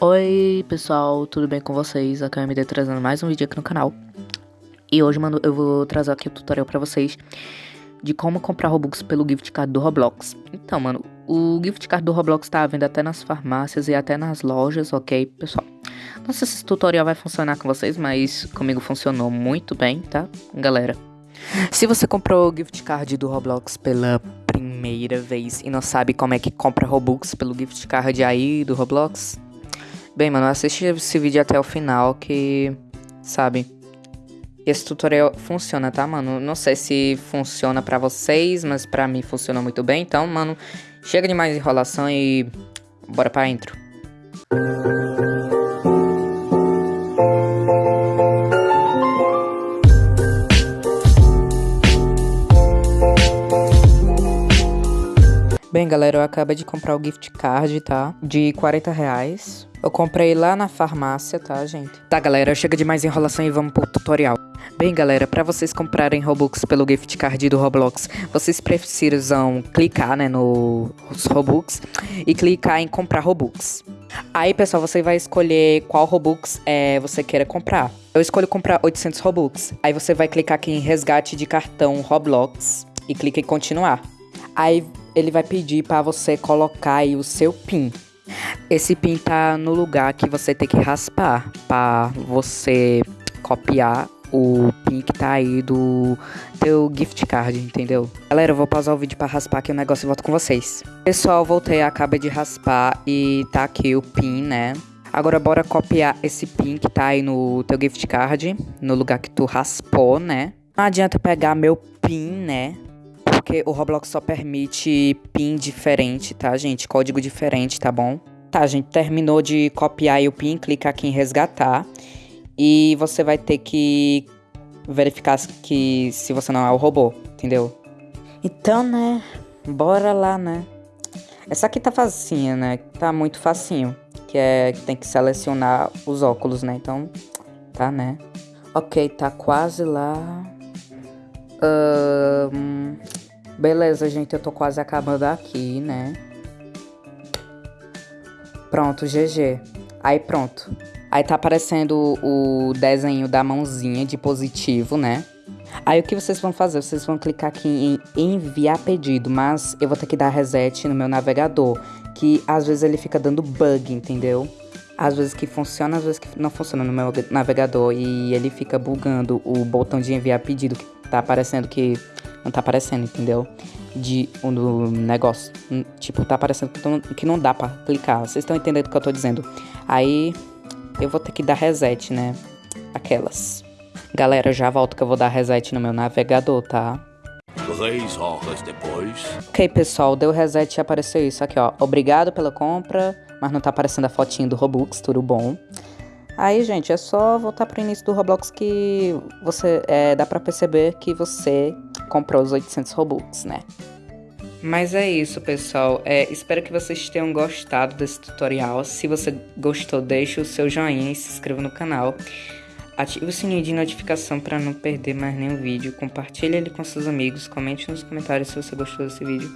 Oi pessoal, tudo bem com vocês? Aqui é a MD trazendo mais um vídeo aqui no canal E hoje, mano, eu vou trazer aqui o um tutorial pra vocês De como comprar Robux pelo gift card do Roblox Então, mano, o gift card do Roblox tá à venda até nas farmácias e até nas lojas, ok, pessoal? Não sei se esse tutorial vai funcionar com vocês, mas comigo funcionou muito bem, tá, galera? Se você comprou o gift card do Roblox pela primeira vez e não sabe como é que compra Robux pelo gift card aí do Roblox, bem, mano, assiste esse vídeo até o final que, sabe, esse tutorial funciona, tá, mano? Não sei se funciona pra vocês, mas pra mim funciona muito bem. Então, mano, chega de mais enrolação e bora pra intro. Bem, galera, eu acabei de comprar o gift card, tá? De 40 reais. Eu comprei lá na farmácia, tá, gente? Tá, galera, chega de mais enrolação e vamos pro tutorial. Bem, galera, para vocês comprarem Robux pelo gift card do Roblox, vocês precisam clicar, né, nos Robux e clicar em comprar Robux. Aí, pessoal, você vai escolher qual Robux é, você queira comprar. Eu escolho comprar 800 Robux. Aí você vai clicar aqui em resgate de cartão Roblox e clica em continuar. Aí ele vai pedir para você colocar aí o seu PIN. Esse PIN tá no lugar que você tem que raspar para você copiar o PIN que tá aí do teu gift card, entendeu? Galera, eu vou pausar o vídeo para raspar aqui o negócio e volto com vocês. Pessoal, voltei, acabei de raspar e tá aqui o PIN, né? Agora bora copiar esse PIN que tá aí no teu gift card, no lugar que tu raspou, né? Não adianta pegar meu PIN, né? Porque o Roblox só permite PIN diferente, tá, gente? Código diferente, tá bom? Tá, gente, terminou de copiar o PIN, clica aqui em resgatar. E você vai ter que verificar que se você não é o robô, entendeu? Então, né, bora lá, né? Essa aqui tá facinha, né? Tá muito facinho. Que é que tem que selecionar os óculos, né? Então, tá, né? Ok, tá quase lá. Um, Beleza, gente, eu tô quase acabando aqui, né? Pronto, GG. Aí pronto. Aí tá aparecendo o desenho da mãozinha de positivo, né? Aí o que vocês vão fazer? Vocês vão clicar aqui em enviar pedido, mas eu vou ter que dar reset no meu navegador, que às vezes ele fica dando bug, entendeu? Às vezes que funciona, às vezes que não funciona no meu navegador e ele fica bugando o botão de enviar pedido que tá aparecendo que não tá aparecendo, entendeu? De um, negócio. Hum, tipo, tá aparecendo que não dá pra clicar. Vocês estão entendendo o que eu tô dizendo? Aí eu vou ter que dar reset, né? Aquelas. Galera, já volto que eu vou dar reset no meu navegador, tá? Três horas depois. Ok, pessoal, deu reset e apareceu isso aqui, ó. Obrigado pela compra, mas não tá aparecendo a fotinha do Robux, tudo bom. Aí, gente, é só voltar pro início do Roblox que você é, dá para perceber que você comprou os 800 Robux, né? Mas é isso, pessoal. É, espero que vocês tenham gostado desse tutorial. Se você gostou, deixe o seu joinha e se inscreva no canal. Ative o sininho de notificação para não perder mais nenhum vídeo. Compartilhe ele com seus amigos. Comente nos comentários se você gostou desse vídeo.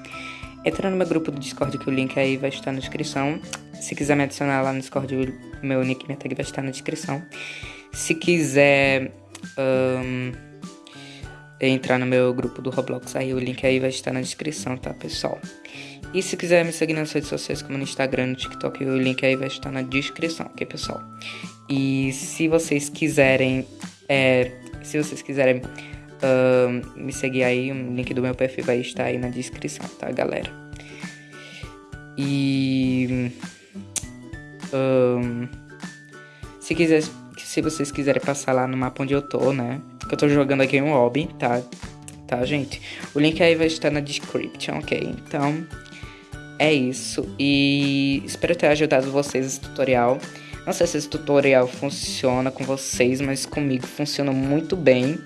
Entra no meu grupo do Discord que o link aí vai estar na descrição. Se quiser me adicionar lá no Discord, meu nick minha tag vai estar na descrição. Se quiser um, entrar no meu grupo do Roblox, aí o link aí vai estar na descrição, tá, pessoal? E se quiser me seguir nas redes sociais, como no Instagram, no TikTok, o link aí vai estar na descrição, ok, pessoal? E se vocês quiserem, é, se vocês quiserem me seguir aí, o link do meu perfil vai estar aí na descrição, tá, galera? E um, se quiser, se vocês quiserem passar lá no mapa onde eu tô, né? Que eu tô jogando aqui um hobby, tá? Tá, gente? O link aí vai estar na description, ok? Então, é isso. E espero ter ajudado vocês esse tutorial. Não sei se esse tutorial funciona com vocês, mas comigo funciona muito bem.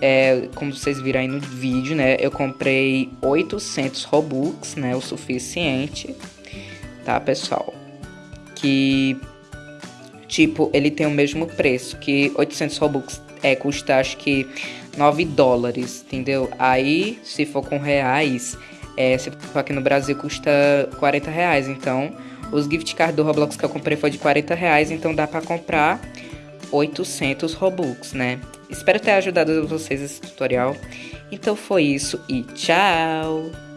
É, como vocês viram aí no vídeo, né? Eu comprei 800 Robux, né? O suficiente, tá, pessoal? Que tipo, ele tem o mesmo preço que 800 Robux é, custa acho que 9 dólares, entendeu? Aí, se for com reais, é, se for aqui no Brasil, custa 40 reais. Então, Os gift cards do Roblox que eu comprei foi de 40 reais, então dá pra comprar 800 Robux, né? Espero ter ajudado vocês esse tutorial. Então foi isso e tchau!